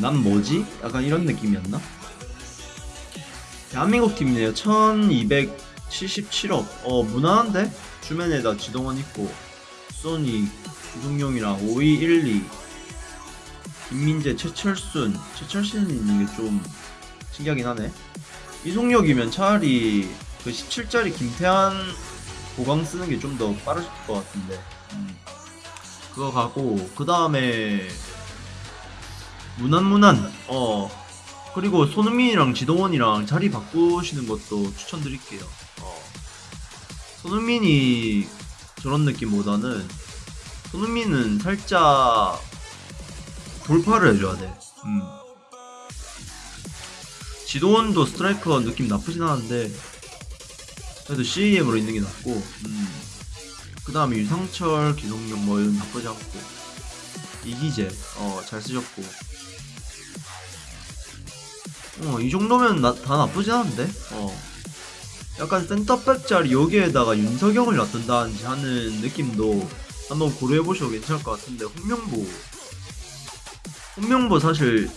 난 뭐지? 약간 이런 느낌이었나? 대한민국 팀이네요. 1277억. 어, 무난한데? 주변에다 지동원 있고, 소니, 이동용이랑 5212, 김민재, 최철순. 최철순 있는 게 좀 신기하긴 하네. 이송혁이면 차라리 그 17짜리 김태한 보강 쓰는 게 좀 더 빠르실 것 같은데. 음. 그거 가고, 그 다음에, 무난무난, 어, 그리고 손흥민이랑 지동원이랑 자리 바꾸시는 것도 추천드릴게요. 어. 손흥민이 저런 느낌보다는 손흥민은 살짝 돌파를 해줘야 돼. 음. 지동원도 스트라이커 느낌 나쁘진 않은데 그래도 CAM으로 있는 게 낫고 음. 그 다음에 유상철, 기동용 뭐 이런 나쁘지 않고 이기재 어 잘 쓰셨고 어, 이 정도면 나, 다 나쁘진 않은데? 어. 약간 센터백 자리 여기에다가 윤석영을 놔둔다든지 하는 느낌도 한번 고려해보셔도 괜찮을 것 같은데, 홍명보. 홍명보 사실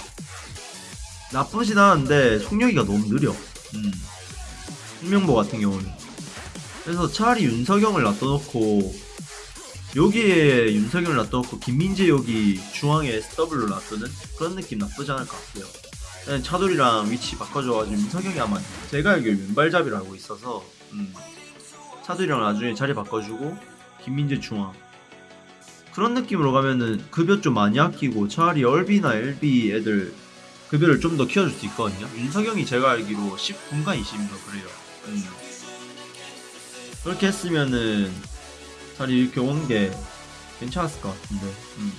나쁘진 않은데, 속력이가 너무 느려. 음. 홍명보 같은 경우는. 그래서 차라리 윤석영을 놔둬놓고, 여기에 윤석영을 놔둬놓고, 김민재 여기 중앙에 SW를 놔두는 그런 느낌 나쁘지 않을 것 같아요. 그냥 차돌이랑 위치 바꿔줘가지고 윤석영이 아마 제가 알기로 왼발잡이를 알고 있어서 음. 차돌이랑 나중에 자리 바꿔주고 김민재 중앙 그런 느낌으로 가면은 급여 좀 많이 아끼고 차라리 얼비나 LB 애들 급여를 좀 더 키워줄 수 있거든요 윤석영이 제가 알기로 10분간 20인가 그래요 음. 그렇게 했으면은 차라리 이렇게 온게 괜찮았을 것 같은데 음.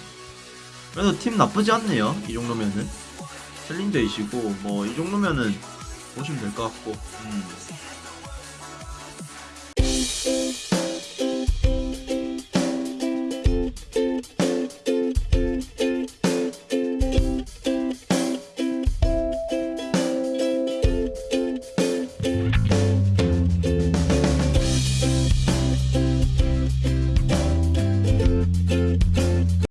그래도 팀 나쁘지 않네요 이 정도면은 챌린저이시고 뭐 이 정도면은 보시면 될 것 같고 음.